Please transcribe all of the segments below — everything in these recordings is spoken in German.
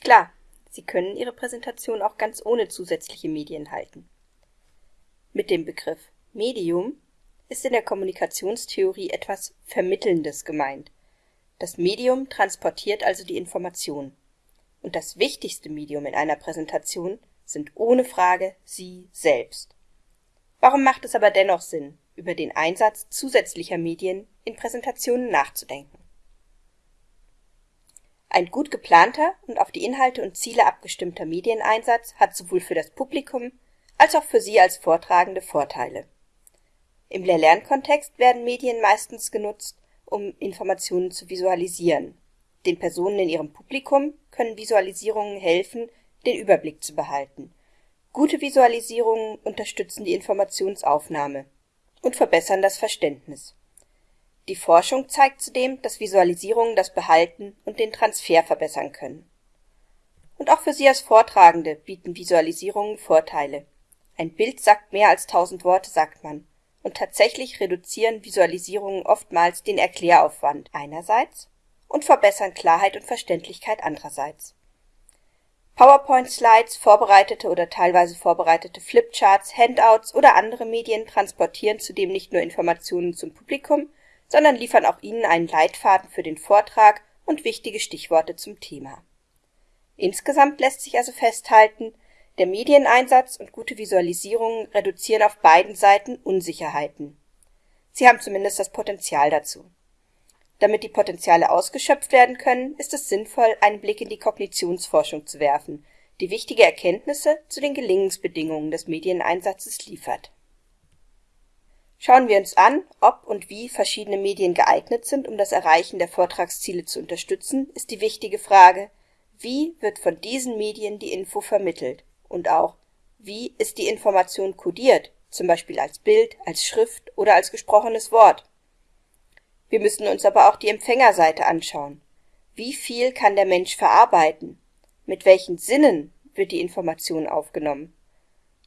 Klar, Sie können Ihre Präsentation auch ganz ohne zusätzliche Medien halten. Mit dem Begriff Medium ist in der Kommunikationstheorie etwas Vermittelndes gemeint. Das Medium transportiert also die Information. Und das wichtigste Medium in einer Präsentation sind ohne Frage Sie selbst. Warum macht es aber dennoch Sinn, über den Einsatz zusätzlicher Medien in Präsentationen nachzudenken? Ein gut geplanter und auf die Inhalte und Ziele abgestimmter Medieneinsatz hat sowohl für das Publikum als auch für Sie als Vortragende Vorteile. Im Lehr-Lernkontext werden Medien meistens genutzt, um Informationen zu visualisieren. Den Personen in ihrem Publikum können Visualisierungen helfen, den Überblick zu behalten. Gute Visualisierungen unterstützen die Informationsaufnahme und verbessern das Verständnis. Die Forschung zeigt zudem, dass Visualisierungen das Behalten und den Transfer verbessern können. Und auch für Sie als Vortragende bieten Visualisierungen Vorteile. Ein Bild sagt mehr als tausend Worte, sagt man. Und tatsächlich reduzieren Visualisierungen oftmals den Erkläraufwand einerseits und verbessern Klarheit und Verständlichkeit andererseits. PowerPoint-Slides, vorbereitete oder teilweise vorbereitete Flipcharts, Handouts oder andere Medien transportieren zudem nicht nur Informationen zum Publikum, sondern liefern auch Ihnen einen Leitfaden für den Vortrag und wichtige Stichworte zum Thema. Insgesamt lässt sich also festhalten, der Medieneinsatz und gute Visualisierungen reduzieren auf beiden Seiten Unsicherheiten. Sie haben zumindest das Potenzial dazu. Damit die Potenziale ausgeschöpft werden können, ist es sinnvoll, einen Blick in die Kognitionsforschung zu werfen, die wichtige Erkenntnisse zu den Gelingensbedingungen des Medieneinsatzes liefert. Schauen wir uns an, ob und wie verschiedene Medien geeignet sind, um das Erreichen der Vortragsziele zu unterstützen, ist die wichtige Frage, wie wird von diesen Medien die Info vermittelt und auch, wie ist die Information kodiert, zum Beispiel als Bild, als Schrift oder als gesprochenes Wort. Wir müssen uns aber auch die Empfängerseite anschauen. Wie viel kann der Mensch verarbeiten? Mit welchen Sinnen wird die Information aufgenommen?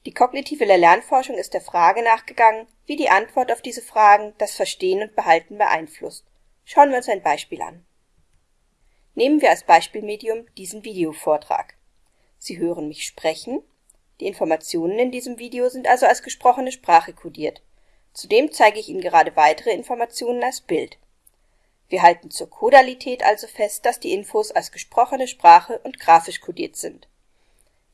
Die kognitive Lernforschung ist der Frage nachgegangen, wie die Antwort auf diese Fragen das Verstehen und Behalten beeinflusst. Schauen wir uns ein Beispiel an. Nehmen wir als Beispielmedium diesen Videovortrag. Sie hören mich sprechen. Die Informationen in diesem Video sind also als gesprochene Sprache kodiert. Zudem zeige ich Ihnen gerade weitere Informationen als Bild. Wir halten zur Kodalität also fest, dass die Infos als gesprochene Sprache und grafisch kodiert sind.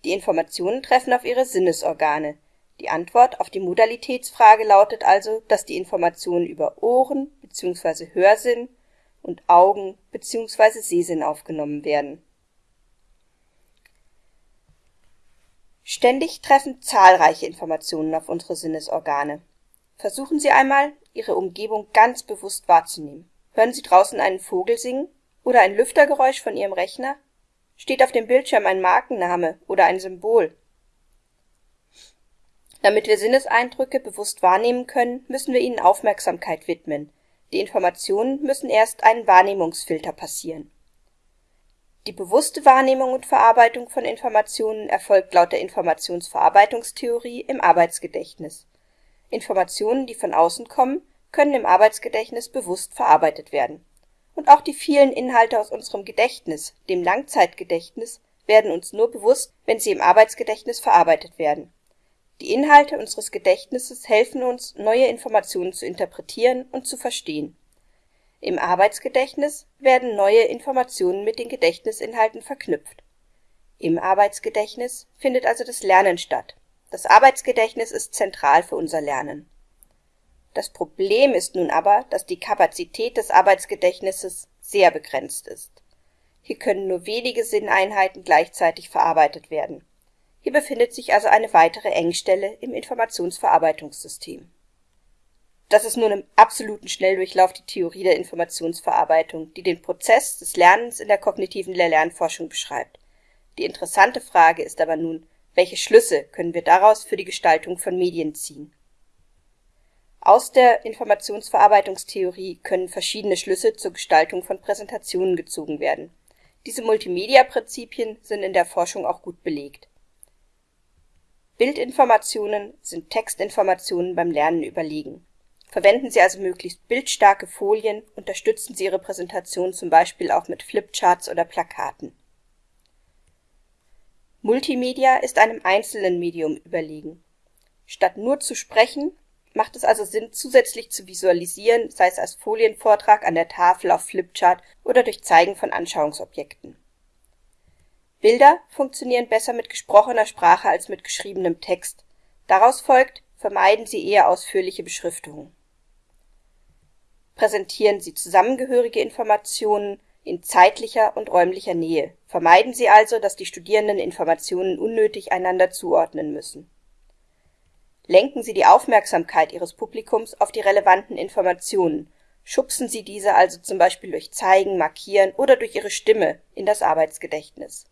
Die Informationen treffen auf Ihre Sinnesorgane. Die Antwort auf die Modalitätsfrage lautet also, dass die Informationen über Ohren bzw. Hörsinn und Augen bzw. Sehsinn aufgenommen werden. Ständig treffen zahlreiche Informationen auf unsere Sinnesorgane. Versuchen Sie einmal, Ihre Umgebung ganz bewusst wahrzunehmen. Hören Sie draußen einen Vogel singen oder ein Lüftergeräusch von Ihrem Rechner? Steht auf dem Bildschirm ein Markenname oder ein Symbol? Damit wir Sinneseindrücke bewusst wahrnehmen können, müssen wir ihnen Aufmerksamkeit widmen. Die Informationen müssen erst einen Wahrnehmungsfilter passieren. Die bewusste Wahrnehmung und Verarbeitung von Informationen erfolgt laut der Informationsverarbeitungstheorie im Arbeitsgedächtnis. Informationen, die von außen kommen, können im Arbeitsgedächtnis bewusst verarbeitet werden. Und auch die vielen Inhalte aus unserem Gedächtnis, dem Langzeitgedächtnis, werden uns nur bewusst, wenn sie im Arbeitsgedächtnis verarbeitet werden die Inhalte unseres Gedächtnisses helfen uns, neue Informationen zu interpretieren und zu verstehen. Im Arbeitsgedächtnis werden neue Informationen mit den Gedächtnisinhalten verknüpft. Im Arbeitsgedächtnis findet also das Lernen statt. Das Arbeitsgedächtnis ist zentral für unser Lernen. Das Problem ist nun aber, dass die Kapazität des Arbeitsgedächtnisses sehr begrenzt ist. Hier können nur wenige Sinneinheiten gleichzeitig verarbeitet werden hier befindet sich also eine weitere Engstelle im Informationsverarbeitungssystem. Das ist nun im absoluten Schnelldurchlauf die Theorie der Informationsverarbeitung, die den Prozess des Lernens in der kognitiven Lehr-Lernforschung beschreibt. Die interessante Frage ist aber nun, welche Schlüsse können wir daraus für die Gestaltung von Medien ziehen? Aus der Informationsverarbeitungstheorie können verschiedene Schlüsse zur Gestaltung von Präsentationen gezogen werden. Diese Multimedia-Prinzipien sind in der Forschung auch gut belegt Bildinformationen sind Textinformationen beim Lernen überlegen. Verwenden Sie also möglichst bildstarke Folien, unterstützen Sie Ihre Präsentation zum Beispiel auch mit Flipcharts oder Plakaten. Multimedia ist einem einzelnen Medium überlegen. Statt nur zu sprechen, macht es also Sinn, zusätzlich zu visualisieren, sei es als Folienvortrag an der Tafel auf Flipchart oder durch Zeigen von Anschauungsobjekten. Bilder funktionieren besser mit gesprochener Sprache als mit geschriebenem Text. Daraus folgt, vermeiden Sie eher ausführliche Beschriftungen. Präsentieren Sie zusammengehörige Informationen in zeitlicher und räumlicher Nähe. Vermeiden Sie also, dass die Studierenden Informationen unnötig einander zuordnen müssen. Lenken Sie die Aufmerksamkeit Ihres Publikums auf die relevanten Informationen, schubsen Sie diese also zum Beispiel durch Zeigen, Markieren oder durch Ihre Stimme in das Arbeitsgedächtnis.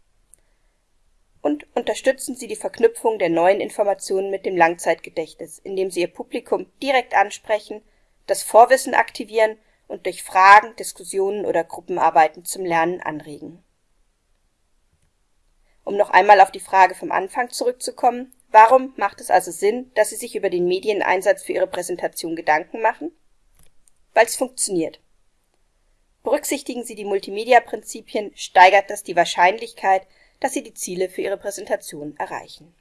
Und unterstützen Sie die Verknüpfung der neuen Informationen mit dem Langzeitgedächtnis, indem Sie Ihr Publikum direkt ansprechen, das Vorwissen aktivieren und durch Fragen, Diskussionen oder Gruppenarbeiten zum Lernen anregen. Um noch einmal auf die Frage vom Anfang zurückzukommen, warum macht es also Sinn, dass Sie sich über den Medieneinsatz für Ihre Präsentation Gedanken machen? Weil es funktioniert. Berücksichtigen Sie die Multimedia-Prinzipien, steigert das die Wahrscheinlichkeit, dass Sie die Ziele für Ihre Präsentation erreichen